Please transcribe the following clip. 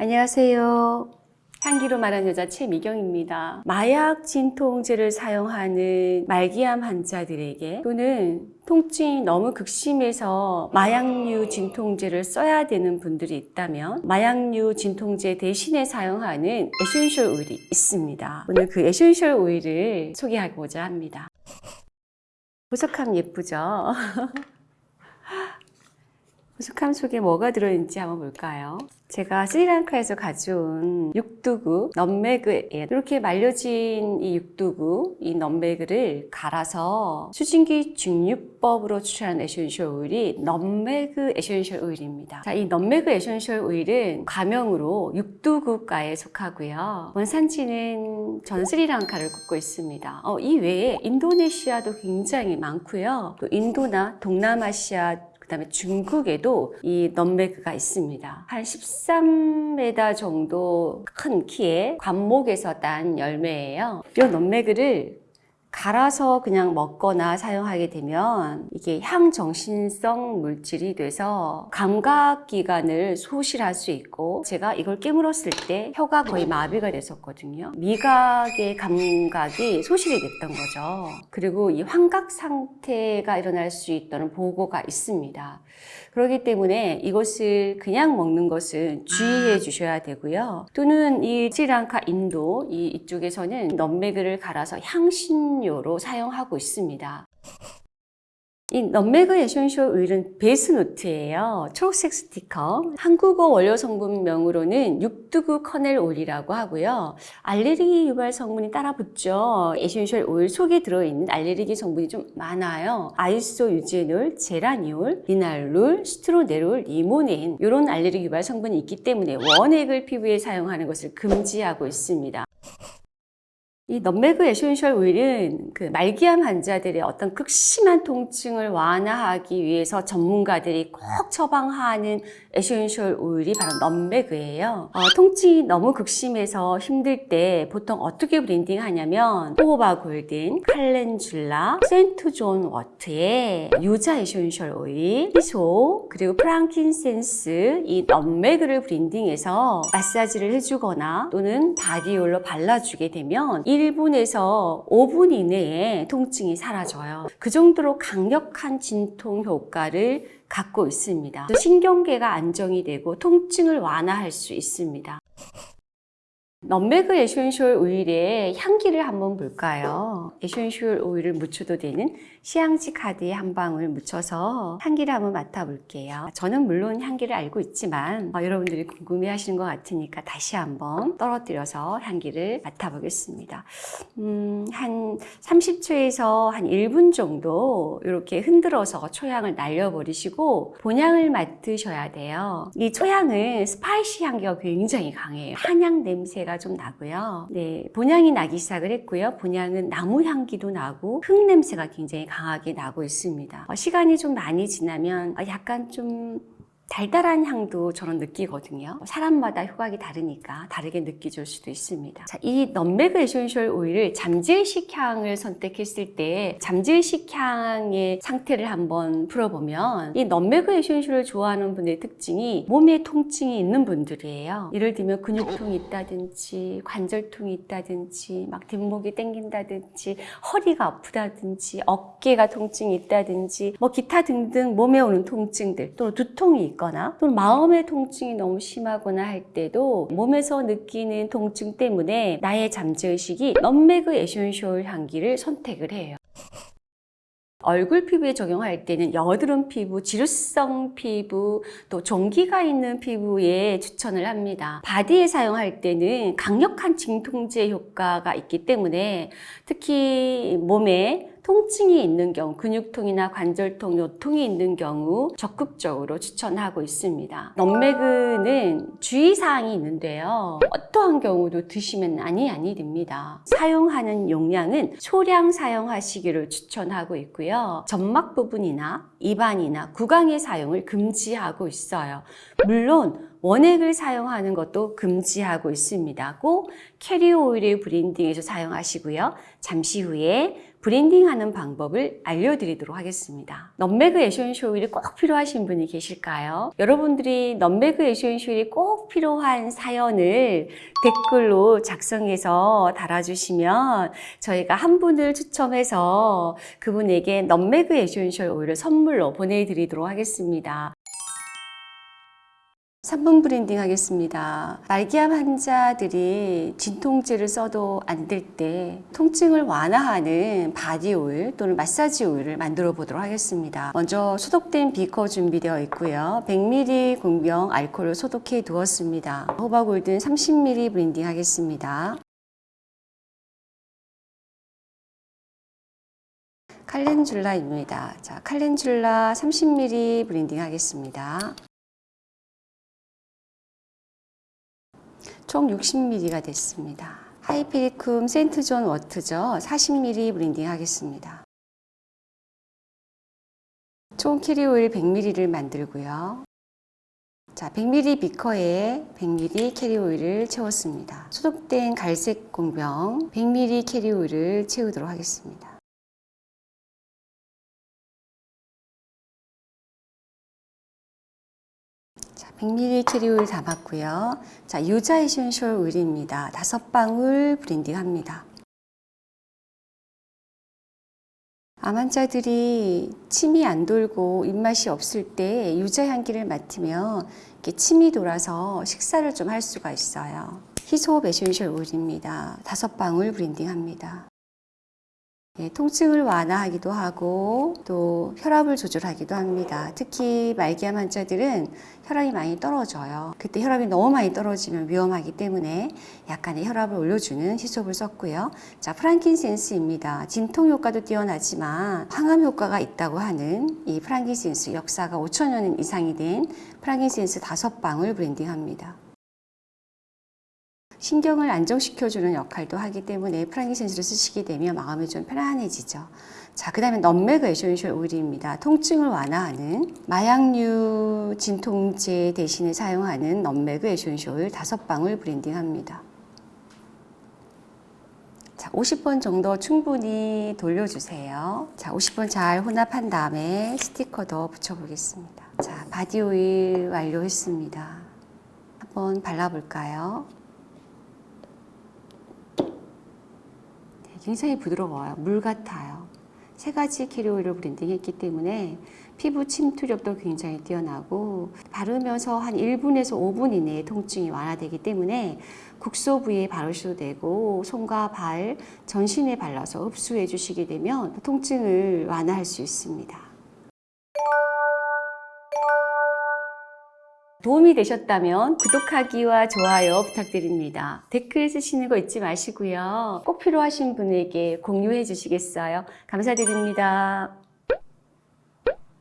안녕하세요. 향기로 말하는 여자 최미경입니다. 마약 진통제를 사용하는 말기암 환자들에게 또는 통증이 너무 극심해서 마약류 진통제를 써야 되는 분들이 있다면 마약류 진통제 대신에 사용하는 essential oil이 있습니다. 오늘 그 essential oil을 소개하고자 합니다. 보석함 예쁘죠? 보석함 속에 뭐가 들어있는지 한번 볼까요? 제가 스리랑카에서 가져온 육두구 nutmeg에 이렇게 말려진 이 육두구 이 nutmeg를 갈아서 수증기 증류법으로 추출한 essential oil이 nutmeg essential oil입니다. 자, 이 nutmeg essential oil은 과명으로 육두구가에 속하고요. 원산지는 전 스리랑카를 꼽고 있습니다. 어, 이 외에 인도네시아도 굉장히 많고요. 또 인도나 동남아시아 그 다음에 중국에도 이 nutmeg가 있습니다. 한 13m 정도 큰 키의 관목에서 딴 열매예요. 이 nutmeg를 갈아서 그냥 먹거나 사용하게 되면 이게 향정신성 물질이 돼서 감각기관을 소실할 수 있고 제가 이걸 깨물었을 때 혀가 거의 마비가 됐었거든요. 미각의 감각이 소실이 됐던 거죠. 그리고 이 환각 상태가 일어날 수 있다는 보고가 있습니다. 그렇기 때문에 이것을 그냥 먹는 것은 주의해 주셔야 되고요. 또는 이 스리랑카, 인도 이 이쪽에서는 넘매그를 갈아서 향신료 로 사용하고 있습니다. 이 nutmeg essential oil은 base note예요. 초록색 스티커. 한국어 원료 성분명으로는 육두구 kernel oil이라고 하고요. 알레르기 유발 성분이 따라 붙죠. essential oil 속에 들어있는 알레르기 성분이 좀 많아요. isoeugenol, geraniol, linalool, citronellol, limonene 이런 알레르기 유발 성분이 있기 때문에 원액을 피부에 사용하는 것을 금지하고 있습니다. 이 nutmeg essential oil은 그 말기암 환자들의 어떤 극심한 통증을 완화하기 위해서 전문가들이 꼭 처방하는 essential oil이 바로 nutmeg예요. 어, 통증이 너무 극심해서 힘들 때 보통 어떻게 브랜딩 하냐면 호호바 골든, 칼렌줄라, 센트존 워트의 유자 에센셜 오일, 희소, 그리고 frankincense 이 nutmeg를 blending해서 마사지를 해주거나 또는 body oil로 발라주게 되면 1분에서 5분 이내에 통증이 사라져요. 그 정도로 강력한 진통 효과를 갖고 있습니다. 신경계가 안정이 되고 통증을 완화할 수 있습니다. nutmeg essential oil의 향기를 한번 볼까요? essential oil을 묻혀도 되는 시향지 카드에 한 방울 묻혀서 향기를 한번 맡아볼게요. 저는 물론 향기를 알고 있지만 어, 여러분들이 궁금해 하시는 것 같으니까 다시 한번 떨어뜨려서 향기를 맡아보겠습니다. 음, 한 30초에서 한 1분 정도 이렇게 흔들어서 초향을 날려버리시고 본향을 맡으셔야 돼요. 이 초향은 spicy 향기가 굉장히 강해요. 한약 냄새가 좀 나고요. 네, 본향이 나기 시작을 했고요. 본향은 나무 향기도 나고 흙 냄새가 굉장히 강하게 나고 있습니다. 어, 시간이 좀 많이 지나면 어, 약간 좀 달달한 향도 저는 느끼거든요. 사람마다 효과가 다르니까 다르게 느껴질 수도 있습니다. 자, 이 nutmeg essential oil을 잠재의식 향을 선택했을 때 잠재의식 향의 상태를 한번 풀어보면 이 nutmeg essential을 좋아하는 분의 특징이 몸에 통증이 있는 분들이에요. 예를 들면 근육통이 있다든지 관절통이 있다든지 막 뒷목이 땡긴다든지 허리가 아프다든지 어깨가 통증이 있다든지 뭐 기타 등등 몸에 오는 통증들 또는 두통이 있고 있거나 또는 마음의 통증이 너무 심하거나 할 때도 몸에서 느끼는 통증 때문에 나의 잠재의식이 nutmeg essential 향기를 선택을 해요. 얼굴 피부에 적용할 때는 여드름 피부, 지루성 피부, 또 종기가 있는 피부에 추천을 합니다. 바디에 사용할 때는 강력한 진통제 효과가 있기 때문에 특히 몸에 통증이 있는 경우, 근육통이나 관절통, 요통이 있는 경우 적극적으로 추천하고 있습니다. 넘매그는 주의사항이 있는데요. 어떠한 경우도 드시면 아니 아니 됩니다. 사용하는 용량은 소량 사용하시기를 추천하고 있고요. 점막 부분이나 입안이나 구강의 사용을 금지하고 있어요. 물론 원액을 사용하는 것도 금지하고 있습니다. 꼭 캐리어 오일의 blending에서 사용하시고요. 잠시 후에 blending하는 방법을 알려드리도록 하겠습니다. nutmeg essential 오일이 꼭 필요하신 분이 계실까요? 여러분들이 nutmeg essential 오일이 꼭 필요한 사연을 댓글로 작성해서 달아주시면 저희가 한 분을 추첨해서 그분에게 nutmeg essential 오일을 선물로 보내드리도록 하겠습니다. 3분 blending 하겠습니다. 말기암 환자들이 진통제를 써도 안 될 때 통증을 완화하는 바디 오일 또는 마사지 오일을 만들어 보도록 하겠습니다. 먼저 소독된 비커 준비되어 있고요. 100ml 공병 알코올을 소독해 두었습니다. 호호바 golden 30ml blending 하겠습니다. 칼렌줄라입니다. 자, calendula 30ml blending 하겠습니다. 총 60ml가 됐습니다. hypericum St. John's wort죠. 40ml blending 하겠습니다. 총 캐리 오일 100ml를 만들고요. 자, 100ml 비커에 100ml 캐리 오일을 채웠습니다. 소독된 갈색 공병 100ml 캐리 오일을 채우도록 하겠습니다. 100ml 캐리오일 담았고요. 자, 유자 essential 오일입니다. 다섯 방울 blending 합니다. 암 환자들이 침이 안 돌고 입맛이 없을 때 유자 향기를 맡으면 이렇게 침이 돌아서 식사를 좀 할 수가 있어요. hyssop essential 오일입니다. 다섯 방울 blending 합니다. 예, 통증을 완화하기도 하고 또 혈압을 조절하기도 합니다. 특히 말기암 환자들은 혈압이 많이 떨어져요. 그때 혈압이 너무 많이 떨어지면 위험하기 때문에 약간의 혈압을 올려주는 hyssop을 썼고요. 자, frankincense입니다. 진통 효과도 뛰어나지만 항암 효과가 있다고 하는 이 frankincense 역사가 5천여 이상이 된 frankincense 다섯 방울 blending합니다. 신경을 안정시켜주는 역할도 하기 때문에 frankincense를 쓰시게 되면 마음이 좀 편안해지죠. 자, 그 다음에 nutmeg essential 오일입니다. 통증을 완화하는 마약류 진통제 대신에 사용하는 nutmeg essential 오일 다섯 방울 blending합니다. 자, 50번 정도 충분히 돌려주세요. 자, 50번 잘 혼합한 다음에 스티커도 붙여보겠습니다. 자, 바디 오일 완료했습니다. 한번 발라볼까요? 굉장히 부드러워요. 물 같아요. 세 가지 carrier 오일을 blending했기 때문에 피부 침투력도 굉장히 뛰어나고 바르면서 한 1분에서 5분 이내에 통증이 완화되기 때문에 국소 부위에 바르셔도 되고 손과 발, 전신에 발라서 흡수해 주시게 되면 통증을 완화할 수 있습니다. 도움이 되셨다면 구독하기와 좋아요 부탁드립니다. 댓글 쓰시는 거 잊지 마시고요. 꼭 필요하신 분에게 공유해 주시겠어요? 감사드립니다.